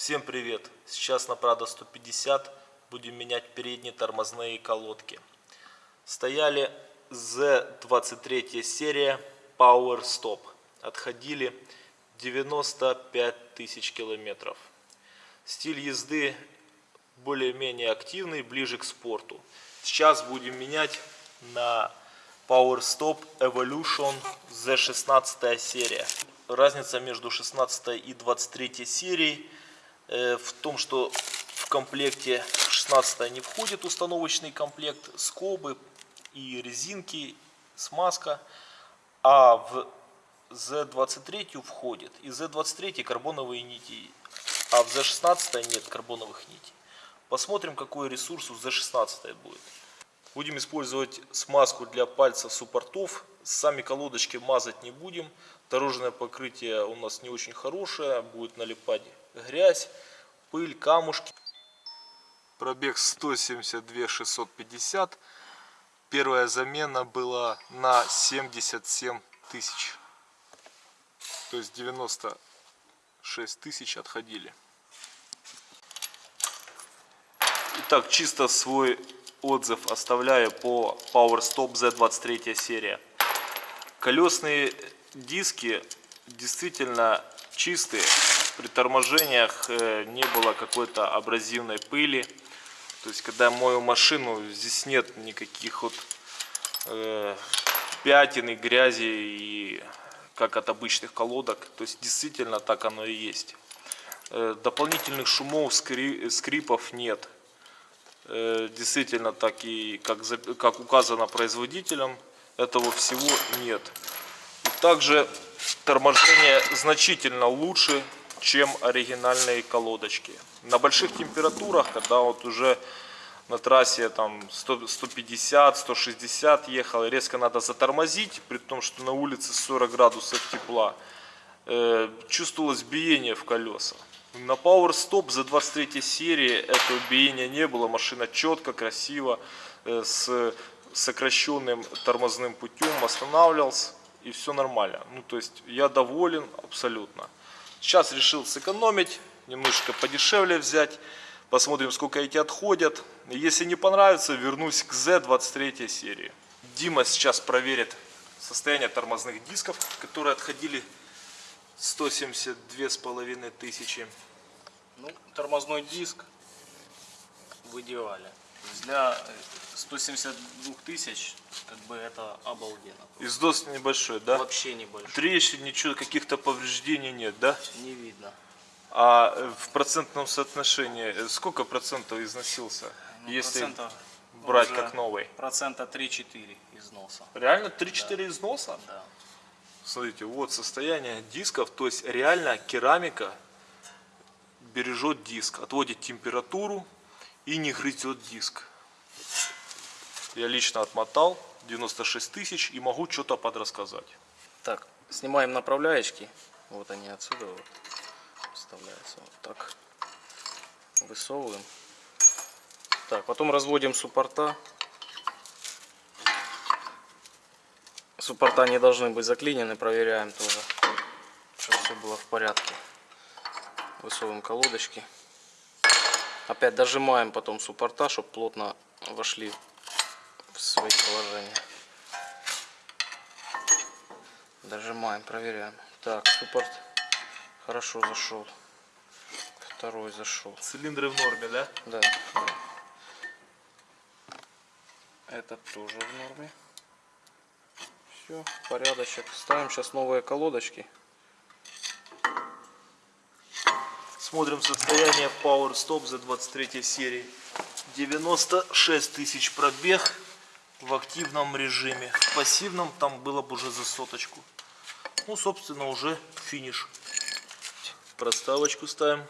Всем привет! Сейчас на Prado 150 будем менять передние тормозные колодки. Стояли Z23 серия Power Stop. Отходили 95 тысяч километров. Стиль езды более-менее активный, ближе к спорту. Сейчас будем менять на Power Stop Evolution Z16 серия. Разница между 16 и 23 серией в том, что в комплекте 16 не входит установочный комплект скобы и резинки, смазка, а в Z23 входит. И Z23 карбоновые нити, а в Z16 нет карбоновых нитей. Посмотрим, какой ресурс у Z16 будет. Будем использовать смазку для пальцев суппортов. Сами колодочки мазать не будем. Дорожное покрытие у нас не очень хорошее, будет налипать грязь, пыль, камушки. Пробег 172 650. Первая замена была на 77 тысяч. То есть 96 тысяч отходили. Итак, чисто свой отзыв оставляю по Power Stop Z23 серия. Колесные диски действительно чистые при торможениях э, не было какой-то абразивной пыли. То есть, когда мою машину, здесь нет никаких вот э, пятен и грязи, и, как от обычных колодок. То есть, действительно так оно и есть. Э, дополнительных шумов, скри, скрипов нет. Э, действительно, так и как, как указано производителем, этого всего нет. И также торможение значительно лучше чем оригинальные колодочки. На больших температурах, когда вот уже на трассе там 150, 160 ехал, резко надо затормозить, при том, что на улице 40 градусов тепла, э, чувствовалось биение в колеса. На Power Stop за 23 серии этого биения не было, машина четко, красиво, э, с сокращенным тормозным путем останавливался и все нормально. Ну то есть я доволен абсолютно. Сейчас решил сэкономить, немножечко подешевле взять. Посмотрим, сколько эти отходят. Если не понравится, вернусь к Z23 серии. Дима сейчас проверит состояние тормозных дисков, которые отходили 172 с половиной тысячи. Ну, тормозной диск в идеале. Для 172 тысяч, как бы это обалденно. Издос небольшой, да? Вообще небольшой. Трещин, ничего, каких-то повреждений нет, да? Не видно. А э, в процентном соотношении э, сколько процентов износился, Ну, если процента брать как новый? Процента 3-4 износа. Реально 3-4 износа? Да. Смотрите, вот состояние дисков, то есть реально керамика бережет диск, отводит температуру и не грызет диск. Я лично отмотал 96 тысяч и могу что-то подрассказать. Так, снимаем направляечки. Вот они отсюда вот вставляются. Вот так. Высовываем. Так, потом разводим суппорта. Суппорта не должны быть заклинены, проверяем тоже, чтобы все было в порядке. Высовываем колодочки. Опять дожимаем потом суппорта, чтобы плотно вошли в свои положения. Дожимаем, проверяем. Так, суппорт хорошо зашел. Второй зашел. Цилиндры в норме, да? Да, да. Этот тоже в норме. Все, порядочек. Ставим сейчас новые колодочки. Смотрим состояние Power Stop за 23 серии. 96 тысяч пробег в активном режиме. В пассивном там было бы уже за соточку. Ну, собственно, уже финиш. Проставочку ставим.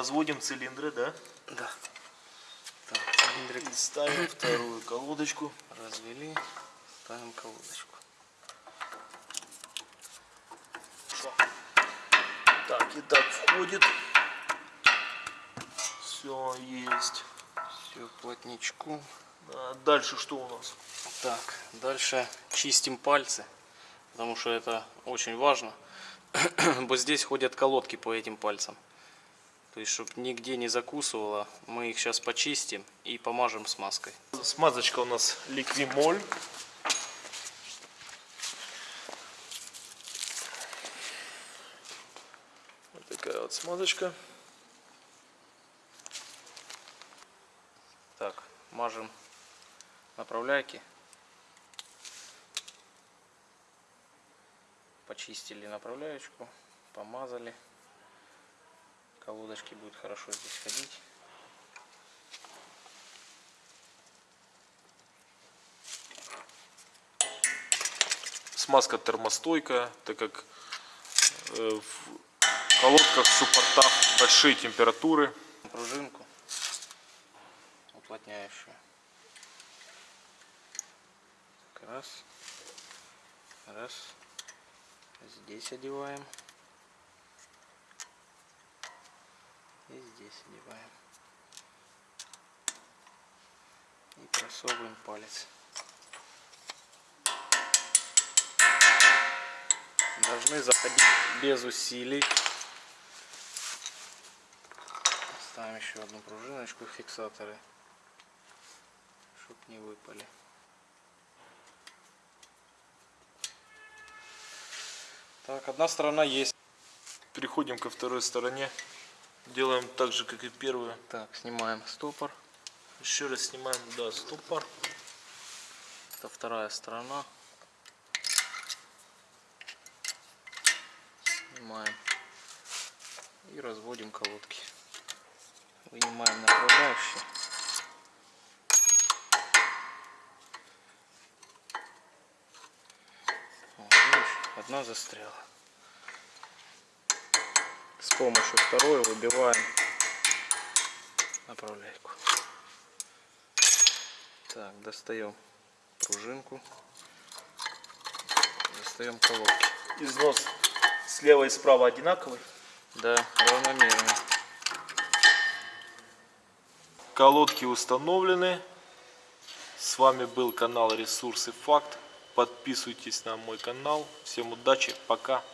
Разводим цилиндры, да? Да. Так, цилиндрик И ставим вторую колодочку. развели. Ставим колодочку. Так, и так входит. Все, есть. Все, плотничку. А Дальше что у нас? Так, дальше чистим пальцы, потому что это очень важно. Вот здесь ходят колодки по этим пальцам. То есть, чтобы нигде не закусывало, мы их сейчас почистим и помажем смазкой. Смазочка у нас ликвимоль. Вот такая вот смазочка. Так, мажем направляйки. Почистили направляечку, помазали. Колодочки будут хорошо здесь ходить. Смазка термостойкая, так как э, в колодках, в суппортах большие температуры. Пружинку уплотняющую. Раз. Раз. Здесь одеваем. И здесь одеваем. И просовываем палец. Должны заходить без усилий. Ставим еще одну пружиночку фиксаторы, чтобы не выпали. Так, одна сторона есть. Переходим ко второй стороне. Делаем так же, как и первую. Так, снимаем стопор. Еще раз снимаем, да, стопор. Это вторая сторона. Снимаем. И разводим колодки. Вынимаем направляющие. Вот, видишь, одна застряла. С помощью второй выбиваем направляйку. Так, достаем пружинку. Достаем колодки. Износ слева и справа одинаковый. Да, равномерно. Колодки установлены. С вами был канал Ресурсы Факт. Подписывайтесь на мой канал. Всем удачи, пока.